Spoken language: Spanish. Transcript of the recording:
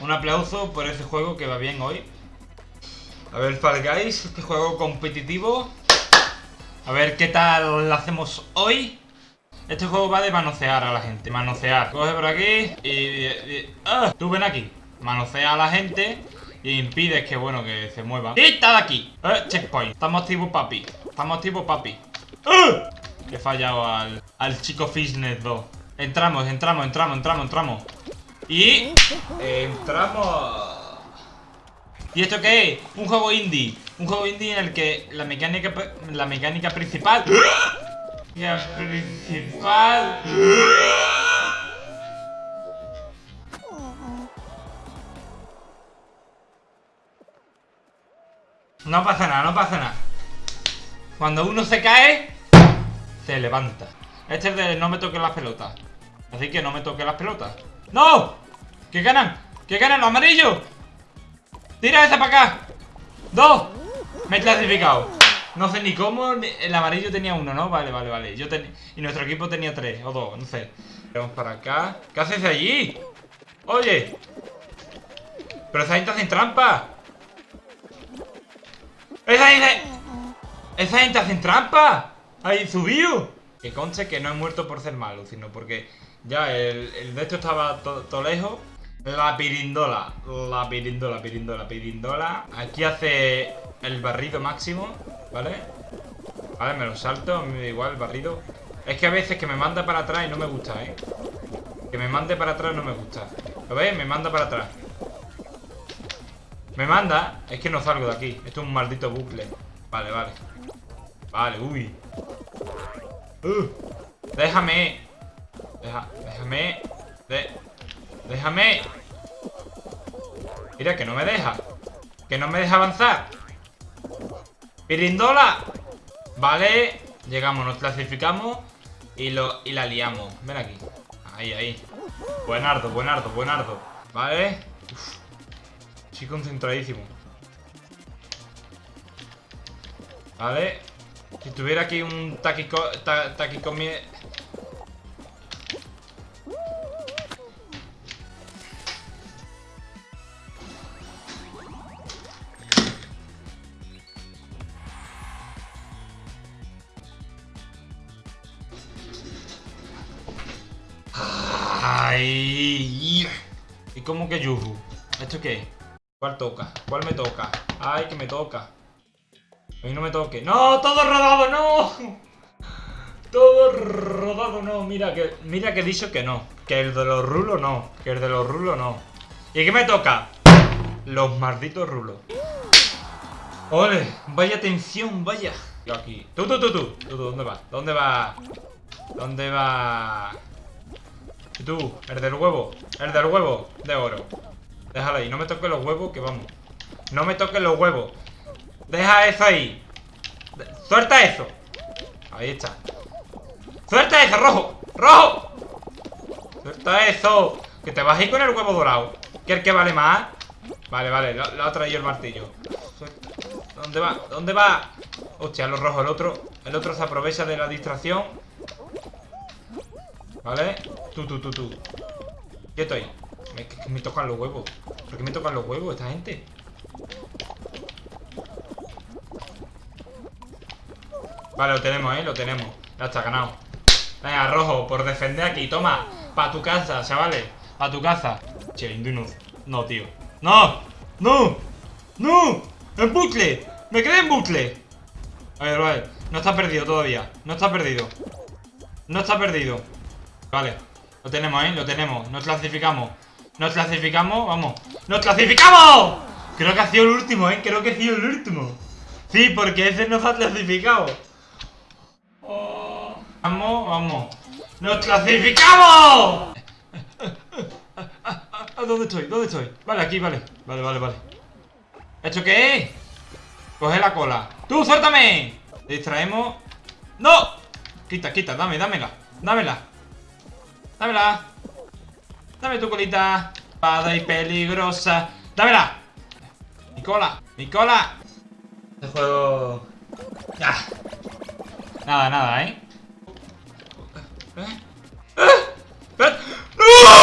Un aplauso por ese juego que va bien hoy. A ver, Fall Guys, este juego competitivo. A ver qué tal lo hacemos hoy. Este juego va de manosear a la gente. Manosear. Coge por aquí y... ¡Ah! Tú ven aquí. Manosea a la gente y impides que, bueno, que se muevan. ¡Y está de aquí! ¡Eh! Checkpoint. Estamos tipo papi. Estamos tipo papi. ¡Eh! He fallado al, al chico Fishnet 2. Entramos, entramos, entramos, entramos, entramos. Y... Entramos... ¿Y esto qué es? Un juego indie. Un juego indie en el que la mecánica, la mecánica principal... La principal... No pasa nada, no pasa nada. Cuando uno se cae, se levanta. Este es de no me toque las pelotas. Así que no me toque las pelotas. ¡No! ¿Qué ganan? ¿Qué ganan los amarillos? ¡Tira esa para acá! ¡Dos! Me he clasificado. No sé ni cómo. El amarillo tenía uno, ¿no? Vale, vale, vale. Yo Y nuestro equipo tenía tres o dos, no sé. Vamos para acá. ¿Qué haces allí? Oye. Pero esa gente hace trampa. ¡Esa gente! ¡Esa gente hace trampa! ¡Ahí subió! Que conche que no he muerto por ser malo, sino porque ya el, de esto estaba todo lejos. La pirindola, la pirindola, pirindola, pirindola. Aquí hace el barrido máximo, ¿vale? Vale, me lo salto, me da igual el barrido. Es que a veces que me manda para atrás y no me gusta, ¿eh? Que me mande para atrás no me gusta. ¿Lo veis? Me manda para atrás. Me manda. Es que no salgo de aquí. Esto es un maldito bucle. Vale, vale. Vale, uy. Déjame. déjame. déjame. Mira, que no me deja. Que no me deja avanzar. Pirindola. Vale. Llegamos, nos clasificamos. Y, lo, y la liamos. Ven aquí. Ahí, ahí. Buenardo, buenardo, buenardo. Vale. Estoy concentradísimo. Vale. Si tuviera aquí un taquico... Ta, Ay. ¿Y cómo que yuju? ¿Esto qué? ¿Cuál toca? ¿Cuál me toca? Ay, que me toca. A mí no me toque. ¡No! ¡Todo rodado! ¡No! Todo rodado, no. Mira que, mira que he dicho que no. Que el de los rulos no. Que el de los rulos no. ¿Y qué me toca? Los malditos rulos. ¡Ole! Vaya tensión, vaya. Yo aquí. Tú, tú, tú, tú. ¿dónde vas? ¿Dónde vas? ¿Dónde vas? ¿Y tú? El del huevo. El del huevo de oro. Déjalo ahí, no me toques los huevos, que vamos No me toques los huevos Deja eso ahí Suelta eso Ahí está Suelta eso, rojo, rojo Suelta eso Que te vas a ir con el huevo dorado ¿Qué el que vale más? Vale, vale, lo, ha traído el martillo ¿Dónde va? ¿Dónde va? Hostia, lo rojo, el otro El otro se aprovecha de la distracción ¿Vale? Tú, tú, tú, tú Quieto ahí me, me tocan los huevos. ¿Por qué me tocan los huevos esta gente? Vale, lo tenemos, ¿eh? Lo tenemos. Ya está, ganado. Venga, rojo, por defender aquí. Toma, pa' tu casa, chavales. Pa' tu casa. Che, no. No, tío. ¡No! ¡No! ¡No! ¡En bucle! ¡Me quedé en bucle! A ver, vale. No está perdido todavía. No está perdido. No está perdido. Vale. Lo tenemos, ¿eh? Lo tenemos. Nos clasificamos. Nos clasificamos, vamos. ¡Nos clasificamos! Creo que ha sido el último, ¿eh? Creo que ha sido el último. Sí, porque ese nos ha clasificado. Vamos, vamos. ¡Nos clasificamos! ¿Dónde estoy? ¿Dónde estoy? Vale, aquí, vale. Vale, vale, vale. ¿Esto qué es? Coge la cola. ¡Tú, suéltame! Distraemos. ¡No! Quita, quita, dame, dámela. Dámela. Dámela. Dame tu colita. Espada y peligrosa. ¡Dámela! ¡Mi cola! ¡Mi cola! Este juego... Ah. Nada, nada, ¿eh? ¿Eh? ¿Eh? ¿Eh? ¡No!